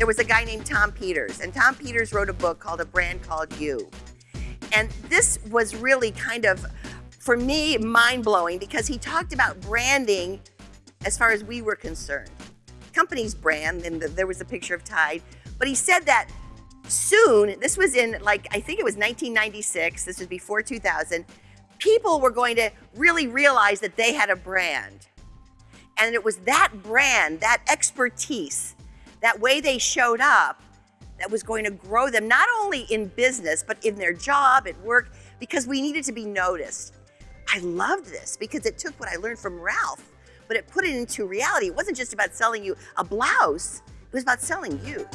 there was a guy named Tom Peters, and Tom Peters wrote a book called A Brand Called You. And this was really kind of, for me, mind blowing because he talked about branding as far as we were concerned. Company's brand, and there was a picture of Tide, but he said that soon, this was in like, I think it was 1996, this was before 2000, people were going to really realize that they had a brand. And it was that brand, that expertise, that way they showed up that was going to grow them, not only in business, but in their job, at work, because we needed to be noticed. I loved this because it took what I learned from Ralph, but it put it into reality. It wasn't just about selling you a blouse, it was about selling you.